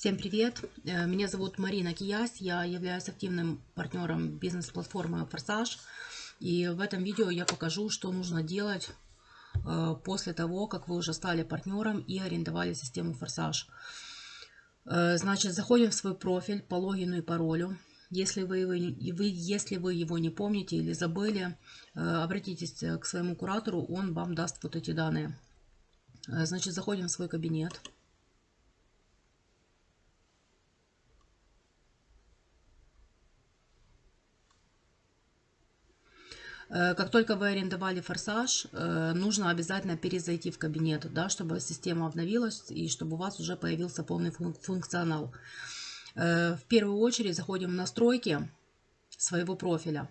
Всем привет! Э, Меня зовут Марина Киясь, я являюсь активным партнером бизнес-платформы «Форсаж». И в этом видео я покажу, что нужно делать э, после того, как вы уже стали партнером и арендовали систему «Форсаж». Э, Значит, заходим в свой профиль по логину и паролю. Если вы, вы, если вы его не помните или забыли, обратитесь к своему куратору, он вам даст вот эти данные. Значит, заходим в свой кабинет. Как только вы арендовали форсаж, э, нужно обязательно перезайти в кабинет, да, чтобы система обновилась и чтобы у вас уже появился полный фун- функционал. Э, В первую очередь заходим в настройки своего профиля.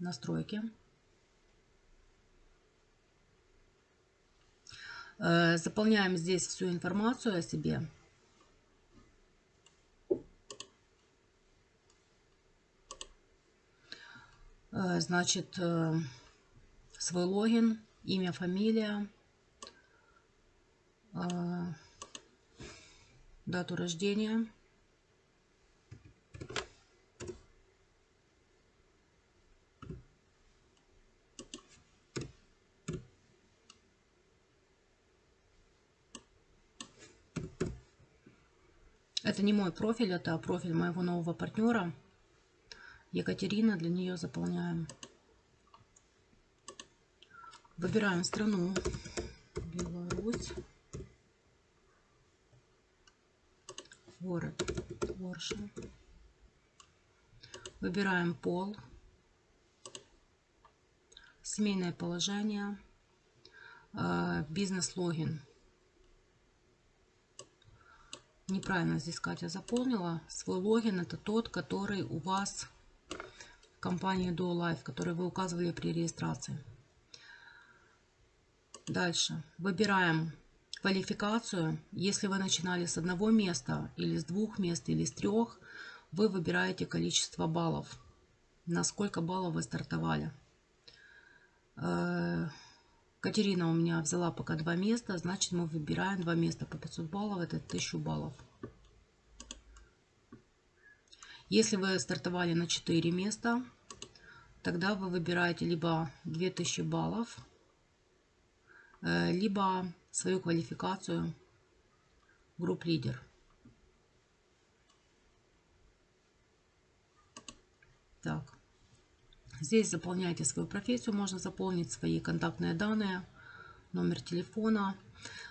Настройки. Э, Заполняем здесь всю информацию о себе. Значит, э, свой логин, имя, фамилия, э, дату рождения. Это не мой профиль, это профиль моего нового партнера. Екатерина, для нее заполняем. Выбираем страну. Беларусь. Город Орша. Выбираем пол. Семейное положение. э, Бизнес-логин. Неправильно здесь Катя заполнила. Свой логин это тот, который у вас компании DuoLife, который вы указывали при регистрации. Дальше. Выбираем квалификацию. Если вы начинали с одного места, или с двух мест, или с трех, вы выбираете количество баллов. На сколько баллов вы стартовали. Э, Катерина у меня взяла пока два места, значит мы выбираем два места по 500 баллов, это 1000 баллов. Если вы стартовали на 4 места, тогда вы выбираете либо 2000 баллов, э, либо свою квалификацию групп лидер. Так. Здесь заполняйте свою профессию, можно заполнить свои контактные данные, номер телефона.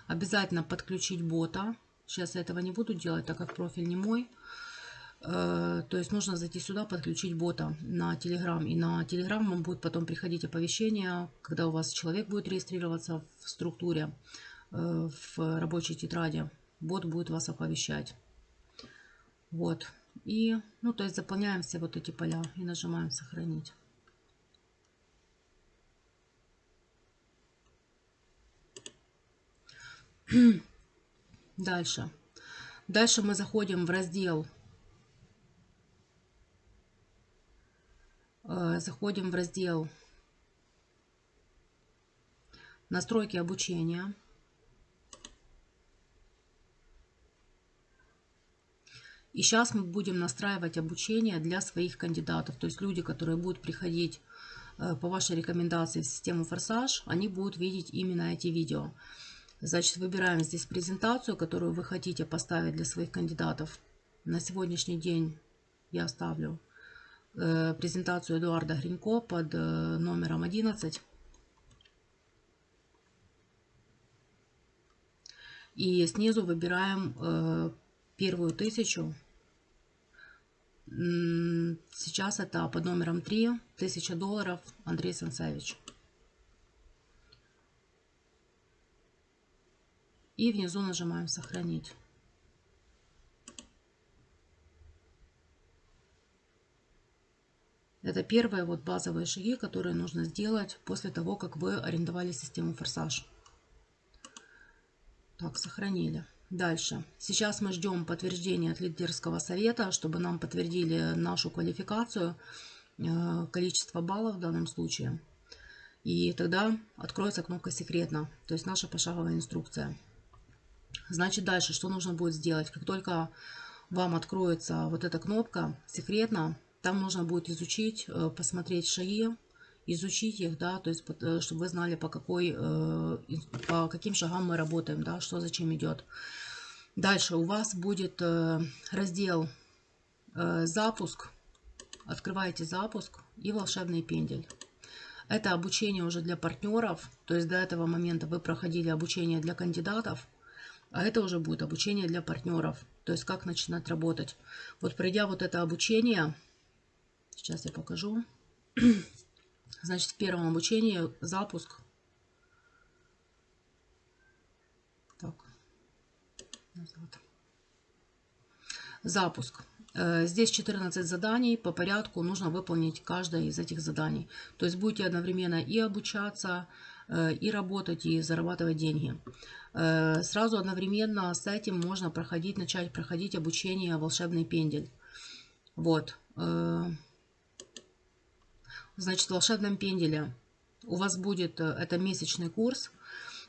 Обязательно подключить бота. Сейчас я этого не буду делать, так как профиль не мой. Э, То есть нужно зайти сюда, подключить бота на Telegram. И на Telegram вам будет потом приходить оповещение, когда у вас человек будет регистрироваться в структуре, э, в рабочей тетради. Бот будет вас оповещать. Вот. И, ну, то есть заполняем все вот эти поля и нажимаем сохранить. Дальше. Дальше мы заходим в раздел. э, Заходим в раздел настройки обучения. И сейчас мы будем настраивать обучение для своих кандидатов. То есть люди, которые будут приходить э, по вашей рекомендации в систему Форсаж, они будут видеть именно эти видео. Значит, выбираем здесь презентацию, которую вы хотите поставить для своих кандидатов. На сегодняшний день я оставлю э, презентацию Эдуарда Гринько под э, номером 11. И снизу выбираем э, первую тысячу. Сейчас это под номером 3, 1000 долларов, Андрей Сансевич. И внизу нажимаем «Сохранить». Это первые вот базовые шаги, которые нужно сделать после того, как вы арендовали систему «Форсаж». Так, сохранили. Дальше. Сейчас мы ждем подтверждения от лидерского совета, чтобы нам подтвердили нашу квалификацию, э, количество баллов в данном случае. И тогда откроется кнопка «Секретно», то есть наша пошаговая инструкция. Значит, дальше что нужно будет сделать? Как только вам откроется вот эта кнопка «Секретно», там нужно будет изучить, э, посмотреть шаги, изучить их, да, то есть, э, чтобы вы знали, по, какой, э, по каким шагам мы работаем, да, что зачем идет. Дальше у вас будет раздел «Запуск». Открываете «Запуск» и «Волшебный пендель». Это обучение уже для партнеров, то есть до этого момента вы проходили обучение для кандидатов, а это уже будет обучение для партнеров, то есть как начинать работать. Вот пройдя вот это обучение, сейчас я покажу. Значит, в первом обучении запуск. Так, назад. Запуск. Э, здесь 14 заданий по порядку, нужно выполнить каждое из этих заданий. То есть будете одновременно и обучаться, э, и работать, и зарабатывать деньги. Э, сразу одновременно с этим можно проходить, начать проходить обучение «Волшебный пендель». Вот. Значит, в «Волшебном пенделе» у вас будет, это месячный курс,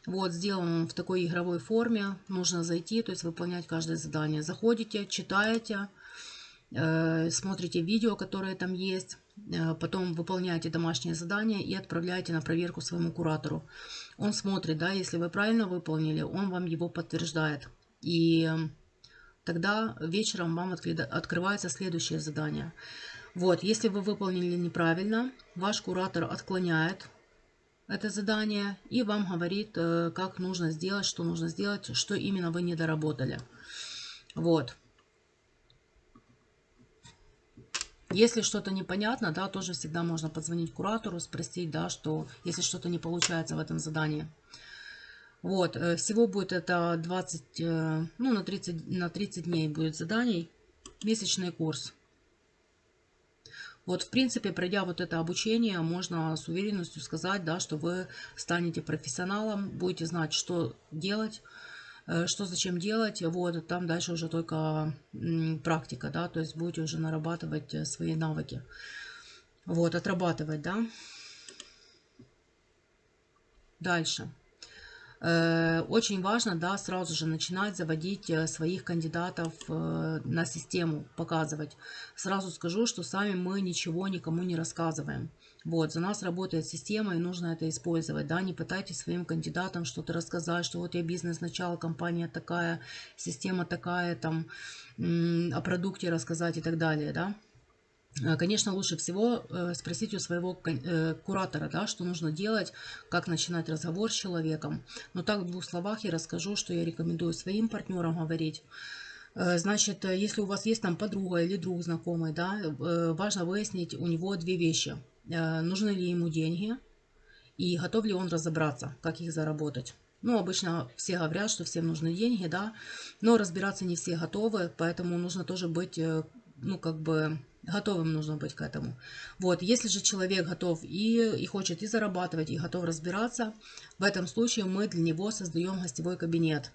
вот, сделан в такой игровой форме. Нужно зайти, то есть выполнять каждое задание. Заходите, читаете, Э, смотрите видео, которые там есть, э, потом выполняете домашнее задание и отправляете на проверку своему куратору. Он смотрит, да, если вы правильно выполнили, он вам его подтверждает. И тогда вечером вам открывается следующее задание. Вот, если вы выполнили неправильно, ваш куратор отклоняет это задание и вам говорит, э, как нужно сделать, что нужно сделать, что именно вы не доработали. Вот. Если что-то непонятно, да, тоже всегда можно позвонить куратору, спросить, да, что если что-то не получается в этом задании. Вот, э, всего будет это 20, э, ну, на 30, на 30 дней будет заданий, месячный курс. Вот, в принципе, пройдя вот это обучение, можно с уверенностью сказать, да, что вы станете профессионалом, будете знать, что делать, Э, что зачем делать, вот, там дальше уже только практика, да, то есть будете уже нарабатывать э, свои навыки, вот, отрабатывать, да. Дальше. Э, очень важно, да, сразу же начинать заводить своих кандидатов на систему, показывать. Сразу скажу, что сами мы ничего никому не рассказываем. Вот, за нас работает система, и нужно это использовать, да, не пытайтесь своим кандидатам что-то рассказать, что вот я бизнес начала, компания такая, система такая, там, о продукте рассказать и так далее, да. Э, конечно, лучше всего э, спросить у своего э, куратора, да, что нужно делать, как начинать разговор с человеком. Но так в двух словах я расскажу, что я рекомендую своим партнерам говорить. Значит, если у вас есть там подруга или друг знакомый, да, важно выяснить у него две вещи. Нужны ли ему деньги и готов ли он разобраться, как их заработать. Ну, обычно все говорят, что всем нужны деньги, да, но разбираться не все готовы, поэтому нужно тоже быть, ну, как бы готовым нужно быть к этому. Вот, если же человек готов и, и хочет и зарабатывать, и готов разбираться, в этом случае мы для него создаем гостевой кабинет.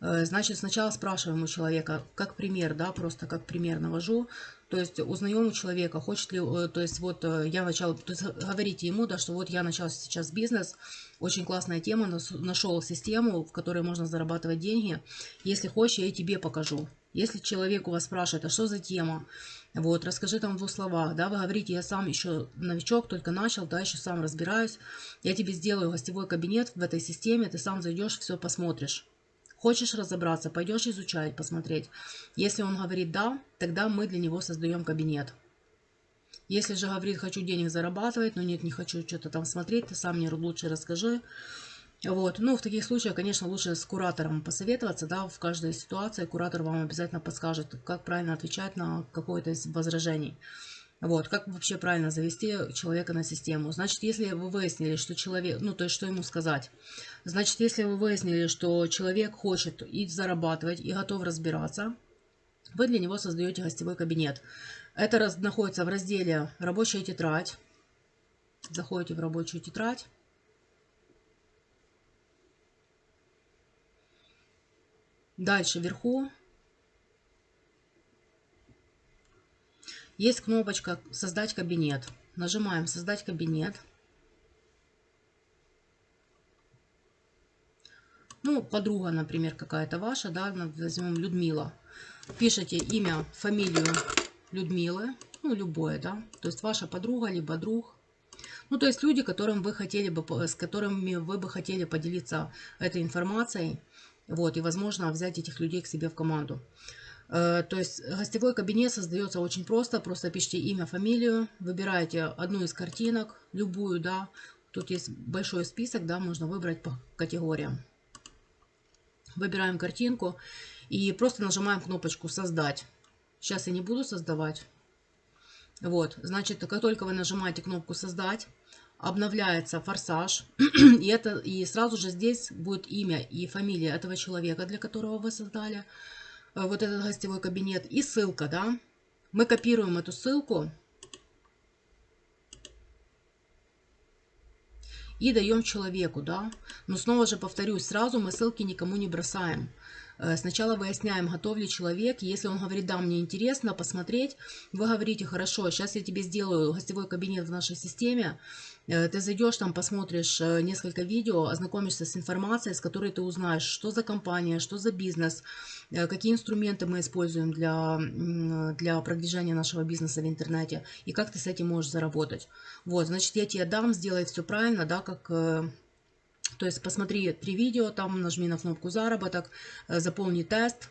Э, значит, сначала спрашиваем у человека, как пример, да, просто как пример навожу, то есть узнаем у человека, хочет ли, э, то есть вот э, я начал, то есть говорите ему, да, что вот я начал сейчас бизнес, очень классная тема, нашел систему, в которой можно зарабатывать деньги. Если хочешь, я тебе покажу. Если человек у вас спрашивает, а что за тема, вот, расскажи там в двух словах, да, вы говорите, я сам еще новичок, только начал, да, еще сам разбираюсь, я тебе сделаю гостевой кабинет в этой системе, ты сам зайдешь, все посмотришь. Хочешь разобраться, пойдешь изучать, посмотреть. Если он говорит «да», тогда мы для него создаем кабинет. Если же говорит «хочу денег зарабатывать», но нет, не хочу что-то там смотреть, ты сам мне лучше расскажи. Вот. Ну, в таких случаях, конечно, лучше с куратором посоветоваться, да, в каждой ситуации куратор вам обязательно подскажет, как правильно отвечать на какое-то из возражений. Вот, как вообще правильно завести человека на систему? Значит, если вы выяснили, что человек, ну, то есть, что ему сказать? Значит, если вы выяснили, что человек хочет и зарабатывать, и готов разбираться, вы для него создаете гостевой кабинет. Это раз, находится в разделе «Рабочая тетрадь». Заходите в рабочую тетрадь. Дальше вверху Есть кнопочка «Создать кабинет». Нажимаем «Создать кабинет». Ну, подруга, например, какая-то ваша, да, возьмем Людмила. Пишите имя, фамилию Людмилы, ну, любое, да, то есть ваша подруга, либо друг. Ну, то есть люди, которым вы хотели бы, с которыми вы бы хотели поделиться этой информацией, вот, и, возможно, взять этих людей к себе в команду. Э, то есть гостевой кабинет создается очень просто. Просто пишите имя, фамилию, выбираете одну из картинок, любую, да. Тут есть большой список, да, можно выбрать по категориям. Выбираем картинку и просто нажимаем кнопочку «Создать». Сейчас я не буду создавать. Вот, значит, как только вы нажимаете кнопку «Создать», обновляется форсаж, и, это, и сразу же здесь будет имя и фамилия этого человека, для которого вы создали э, вот этот гостевой кабинет, и ссылка, да. Мы копируем эту ссылку и даем человеку, да. Но снова же повторюсь, сразу мы ссылки никому не бросаем. Э, сначала выясняем, готов ли человек. Если он говорит, да, мне интересно посмотреть, вы говорите, хорошо, сейчас я тебе сделаю гостевой кабинет в нашей системе. Э, ты зайдешь там, посмотришь э, несколько видео, ознакомишься с информацией, с которой ты узнаешь, что за компания, что за бизнес, какие инструменты мы используем для, для продвижения нашего бизнеса в интернете и как ты с этим можешь заработать. Вот, значит, я тебе дам, сделай все правильно, да, как то есть посмотри три видео, там нажми на кнопку заработок, э, заполни тест.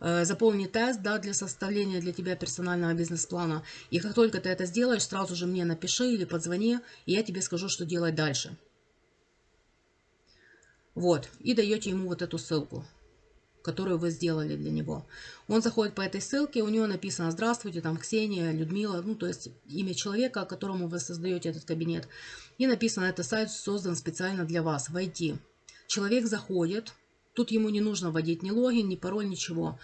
Э, заполни тест да, для составления для тебя персонального бизнес-плана. И как только ты это сделаешь, сразу же мне напиши или позвони, и я тебе скажу, что делать дальше. Вот, и даете ему вот эту ссылку которую вы сделали для него. Он заходит по этой ссылке, у него написано «Здравствуйте, там Ксения, Людмила», ну, то есть имя человека, которому вы создаете этот кабинет. И написано «Это сайт создан специально для вас, войти». Человек заходит, тут ему не нужно вводить ни логин, ни пароль, ничего.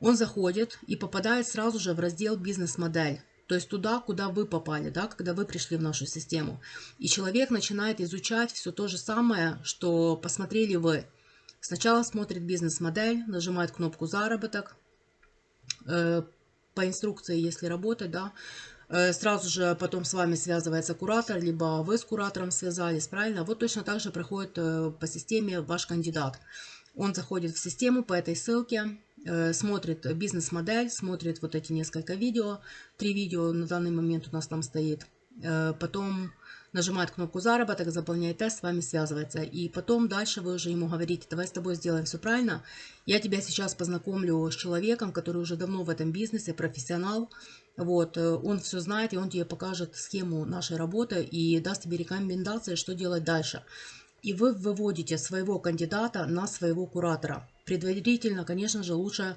Он заходит и попадает сразу же в раздел «Бизнес-модель». То есть туда, куда вы попали, да, когда вы пришли в нашу систему. И человек начинает изучать все то же самое, что посмотрели вы. Сначала смотрит бизнес-модель, нажимает кнопку «Заработок». Э, по инструкции, если работать, да, э, сразу же потом с вами связывается куратор, либо вы с куратором связались, правильно? Вот точно так же проходит э, по системе ваш кандидат. Он заходит в систему по этой ссылке, смотрит бизнес-модель, смотрит вот эти несколько видео. Три видео на данный момент у нас там стоит. Потом нажимает кнопку заработок, заполняет тест, с вами связывается. И потом дальше вы уже ему говорите, давай с тобой сделаем все правильно. Я тебя сейчас познакомлю с человеком, который уже давно в этом бизнесе, профессионал. Вот, э, он все знает, и он тебе покажет схему нашей работы и даст тебе рекомендации, что делать дальше. И вы выводите своего кандидата на своего куратора. Предварительно, конечно же, лучше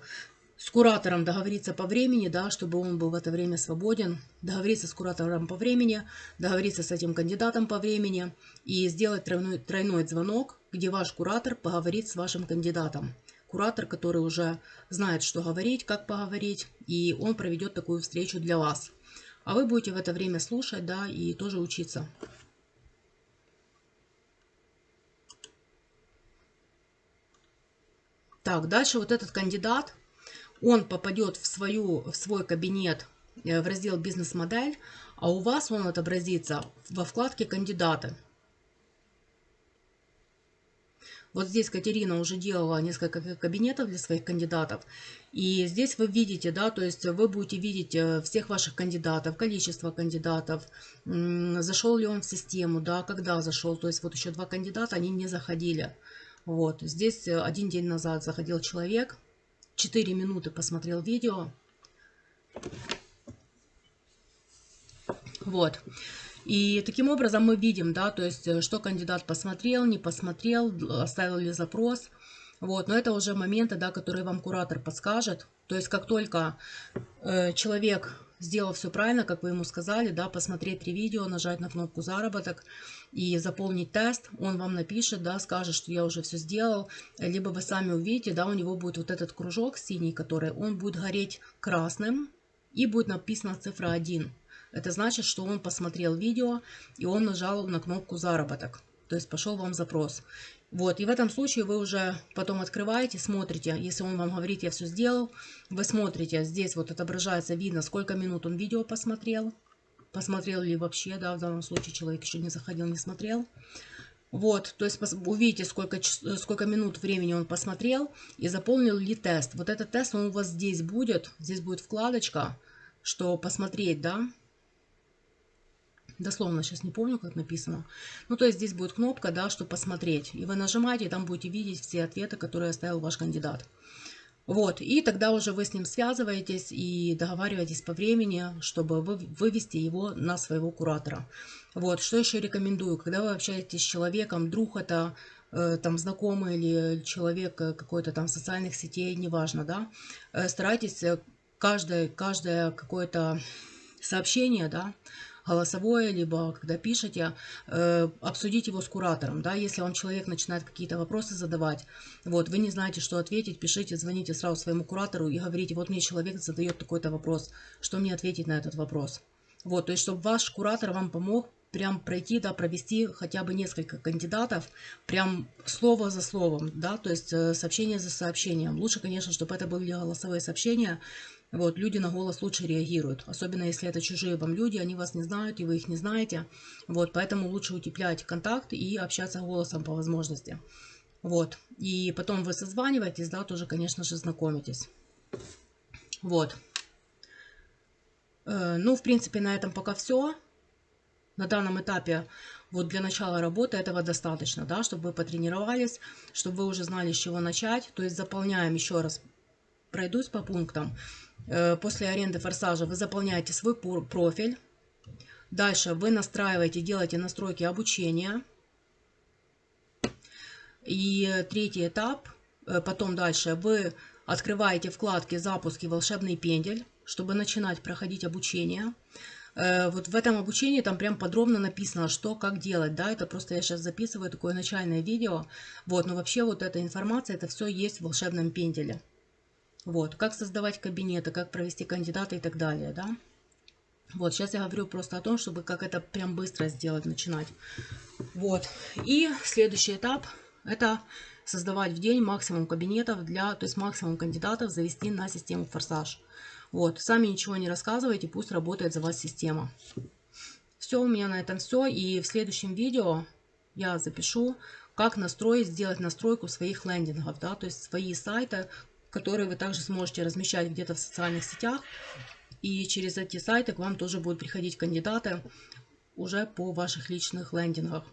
с куратором договориться по времени, да, чтобы он был в это время свободен, договориться с куратором по времени, договориться с этим кандидатом по времени и сделать тройной, тройной звонок, где ваш куратор поговорит с вашим кандидатом. Куратор, который уже знает, что говорить, как поговорить, и он проведет такую встречу для вас. А вы будете в это время слушать, да, и тоже учиться. Так, дальше вот этот кандидат, он попадет в, свою, в свой кабинет э, в раздел «Бизнес-модель», а у вас он отобразится во вкладке «Кандидаты». Вот здесь Катерина уже делала несколько кабинетов для своих кандидатов. И здесь вы видите, да, то есть вы будете видеть э, всех ваших кандидатов, количество кандидатов, зашел ли он в систему, да, когда зашел. То есть вот еще два кандидата, они не заходили. Вот, здесь э, один день назад заходил человек, 4 минуты посмотрел видео. Вот. И таким образом мы видим, да, то есть, э, что кандидат посмотрел, не посмотрел, оставил ли запрос. Вот, но это уже моменты, да, которые вам куратор подскажет. То есть, как только э, человек сделал все правильно, как вы ему сказали, да, посмотреть три видео, нажать на кнопку заработок и заполнить тест, он вам напишет, да, скажет, что я уже все сделал, либо вы сами увидите, да, у него будет вот этот кружок синий, который, он будет гореть красным и будет написана цифра 1. Это значит, что он посмотрел видео и он нажал на кнопку заработок. То есть пошел вам запрос. Вот, и в этом случае вы уже потом открываете, смотрите, если он вам говорит, я все сделал, вы смотрите, здесь вот отображается, видно, сколько минут он видео посмотрел, посмотрел ли вообще, да, в данном случае человек еще не заходил, не смотрел. Вот, то есть увидите, сколько, сколько минут времени он посмотрел и заполнил ли тест. Вот этот тест, он у вас здесь будет, здесь будет вкладочка, что посмотреть, да. Дословно сейчас не помню, как написано. Ну, то есть здесь будет кнопка, да, что посмотреть. И вы нажимаете, и там будете видеть все ответы, которые оставил ваш кандидат. Вот, и тогда уже вы с ним связываетесь и договариваетесь по времени, чтобы вы, вывести его на своего куратора. Вот, что еще рекомендую, когда вы общаетесь с человеком, друг это, э, там, знакомый или человек э, какой-то там социальных сетей, неважно, да, э, старайтесь э, каждое, каждое какое-то сообщение, да, голосовое, либо когда пишете, э, обсудить его с куратором. Да? Если вам человек начинает какие-то вопросы задавать, вот, вы не знаете, что ответить, пишите, звоните сразу своему куратору и говорите, вот мне человек задает такой-то вопрос, что мне ответить на этот вопрос. Вот, то есть, чтобы ваш куратор вам помог прям пройти, да, провести хотя бы несколько кандидатов, прям слово за словом, да, то есть э, сообщение за сообщением. Лучше, конечно, чтобы это были голосовые сообщения, вот, люди на голос лучше реагируют, особенно если это чужие вам люди, они вас не знают, и вы их не знаете. Вот, поэтому лучше утеплять контакт и общаться голосом по возможности. Вот, и потом вы созваниваетесь, да, тоже, конечно же, знакомитесь. Вот. Э, ну, в принципе, на этом пока все. На данном этапе вот для начала работы этого достаточно, да, чтобы вы потренировались, чтобы вы уже знали, с чего начать. То есть заполняем еще раз, пройдусь по пунктам. Э, после аренды форсажа вы заполняете свой профиль. Дальше вы настраиваете, делаете настройки обучения. И третий этап, э, потом дальше вы открываете вкладки «Запуск» и «Волшебный пендель», чтобы начинать проходить обучение. Э, вот в этом обучении там прям подробно написано, что, как делать, да, это просто я сейчас записываю такое начальное видео, вот, но вообще вот эта информация, это все есть в волшебном пенделе. Вот, как создавать кабинеты, как провести кандидата и так далее, да. Вот, сейчас я говорю просто о том, чтобы как это прям быстро сделать, начинать. Вот, и следующий этап – это создавать в день максимум кабинетов для, то есть максимум кандидатов завести на систему Форсаж. Вот, сами ничего не рассказывайте, пусть работает за вас система. Все, у меня на этом все. И в следующем видео я запишу, как настроить, сделать настройку своих лендингов, да, то есть свои сайты, которые вы также сможете размещать где-то в социальных сетях. И через эти сайты к вам тоже будут приходить кандидаты уже по ваших личных лендингах.